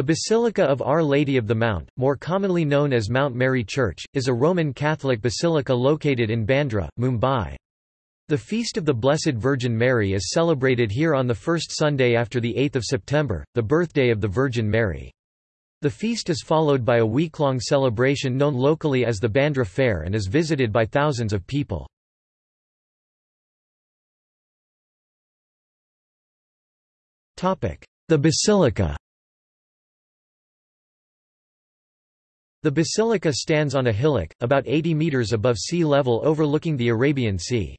The Basilica of Our Lady of the Mount, more commonly known as Mount Mary Church, is a Roman Catholic basilica located in Bandra, Mumbai. The Feast of the Blessed Virgin Mary is celebrated here on the first Sunday after the 8th of September, the birthday of the Virgin Mary. The feast is followed by a week-long celebration known locally as the Bandra Fair and is visited by thousands of people. The Basilica The basilica stands on a hillock, about 80 metres above sea level overlooking the Arabian Sea.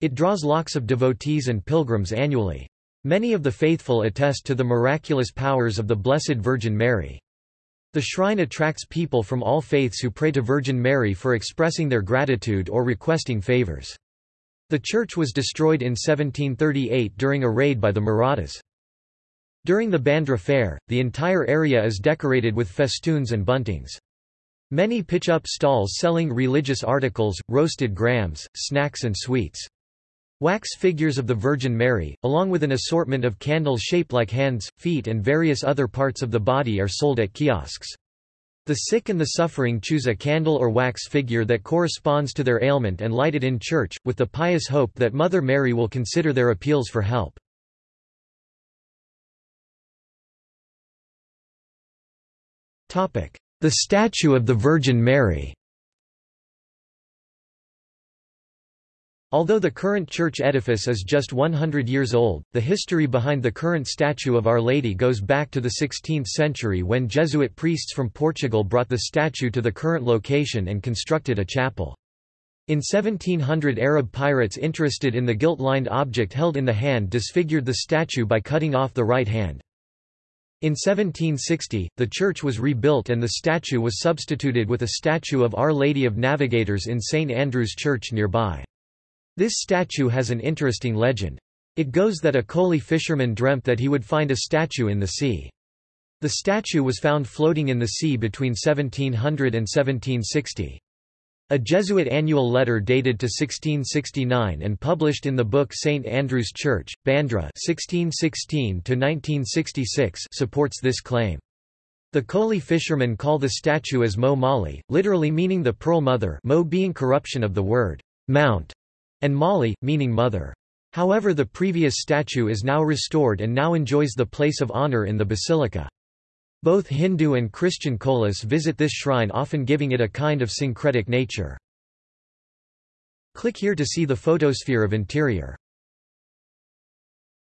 It draws lakhs of devotees and pilgrims annually. Many of the faithful attest to the miraculous powers of the Blessed Virgin Mary. The shrine attracts people from all faiths who pray to Virgin Mary for expressing their gratitude or requesting favours. The church was destroyed in 1738 during a raid by the Marathas. During the Bandra Fair, the entire area is decorated with festoons and buntings. Many pitch up stalls selling religious articles, roasted grams, snacks and sweets. Wax figures of the Virgin Mary, along with an assortment of candles shaped like hands, feet and various other parts of the body are sold at kiosks. The sick and the suffering choose a candle or wax figure that corresponds to their ailment and light it in church, with the pious hope that Mother Mary will consider their appeals for help. The statue of the Virgin Mary Although the current church edifice is just 100 years old, the history behind the current statue of Our Lady goes back to the 16th century when Jesuit priests from Portugal brought the statue to the current location and constructed a chapel. In 1700 Arab pirates interested in the gilt-lined object held in the hand disfigured the statue by cutting off the right hand. In 1760, the church was rebuilt and the statue was substituted with a statue of Our Lady of Navigators in St Andrew's Church nearby. This statue has an interesting legend. It goes that a Koli fisherman dreamt that he would find a statue in the sea. The statue was found floating in the sea between 1700 and 1760. A Jesuit annual letter dated to 1669 and published in the book St. Andrew's Church, Bandra 1616 supports this claim. The Koli fishermen call the statue as Mot Mauli, literally meaning the Pearl Mother Mot being corruption of the word mount, and Mauli, meaning mother. However the previous statue is now restored and now enjoys the place of honor in the basilica. Both Hindu and Christian Kolis visit this shrine often giving it a kind of syncretic nature. Click here to see the photosphere of interior.